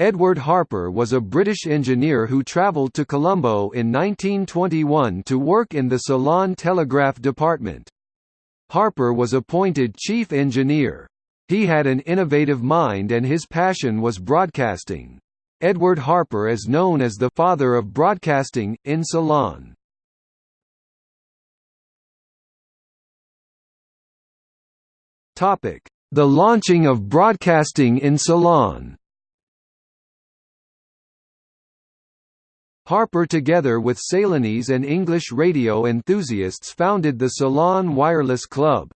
Edward Harper was a British engineer who travelled to Colombo in 1921 to work in the Ceylon Telegraph Department. Harper was appointed chief engineer. He had an innovative mind and his passion was broadcasting. Edward Harper is known as the «father of broadcasting» in Ceylon. The launching of broadcasting in Ceylon Harper together with Ceylonese and English radio enthusiasts founded the Ceylon Wireless Club.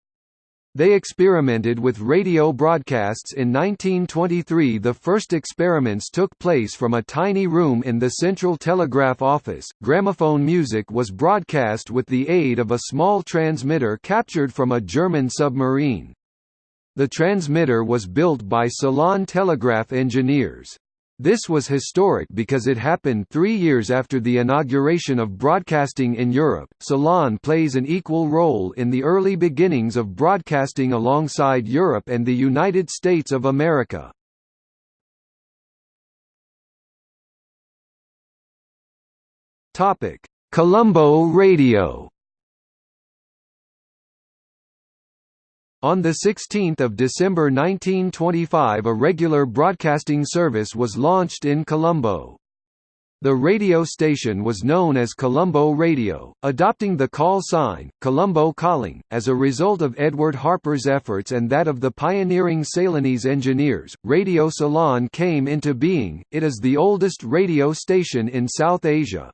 They experimented with radio broadcasts in 1923 the first experiments took place from a tiny room in the Central Telegraph Office. Gramophone music was broadcast with the aid of a small transmitter captured from a German submarine. The transmitter was built by Ceylon Telegraph engineers. This was historic because it happened three years after the inauguration of broadcasting in Europe. Ceylon plays an equal role in the early beginnings of broadcasting alongside Europe and the United States of America. Topic: Colombo Radio On 16 December 1925 a regular broadcasting service was launched in Colombo. The radio station was known as Colombo Radio, adopting the call sign, Colombo Calling, as a result of Edward Harper's efforts and that of the pioneering Ceylonese engineers. Radio Ceylon came into being, it is the oldest radio station in South Asia.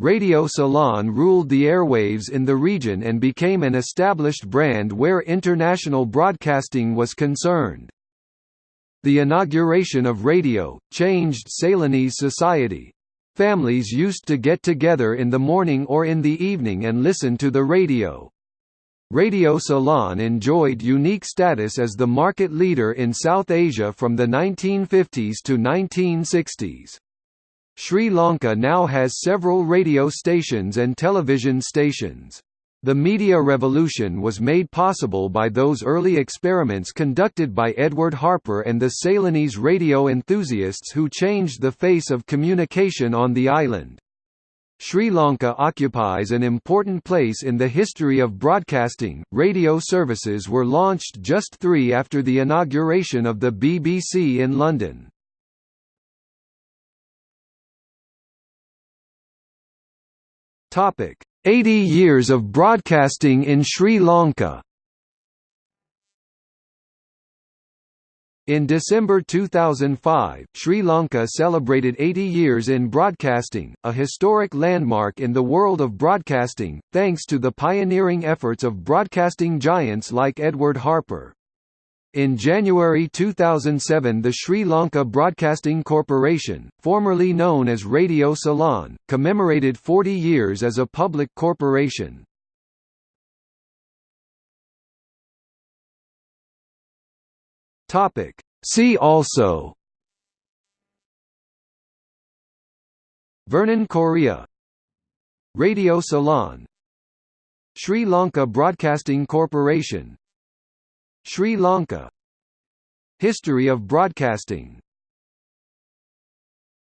Radio Ceylon ruled the airwaves in the region and became an established brand where international broadcasting was concerned. The inauguration of radio, changed Ceylonese society. Families used to get together in the morning or in the evening and listen to the radio. Radio Ceylon enjoyed unique status as the market leader in South Asia from the 1950s to 1960s. Sri Lanka now has several radio stations and television stations. The media revolution was made possible by those early experiments conducted by Edward Harper and the Ceylonese radio enthusiasts who changed the face of communication on the island. Sri Lanka occupies an important place in the history of broadcasting. Radio services were launched just three after the inauguration of the BBC in London. Topic: 80 years of broadcasting in Sri Lanka. In December 2005, Sri Lanka celebrated 80 years in broadcasting, a historic landmark in the world of broadcasting, thanks to the pioneering efforts of broadcasting giants like Edward Harper. In January 2007 the Sri Lanka Broadcasting Corporation, formerly known as Radio Ceylon, commemorated 40 years as a public corporation. See also. Vernon Corea. Radio Ceylon. Sri Lanka Broadcasting Corporation Sri Lanka. History of broadcasting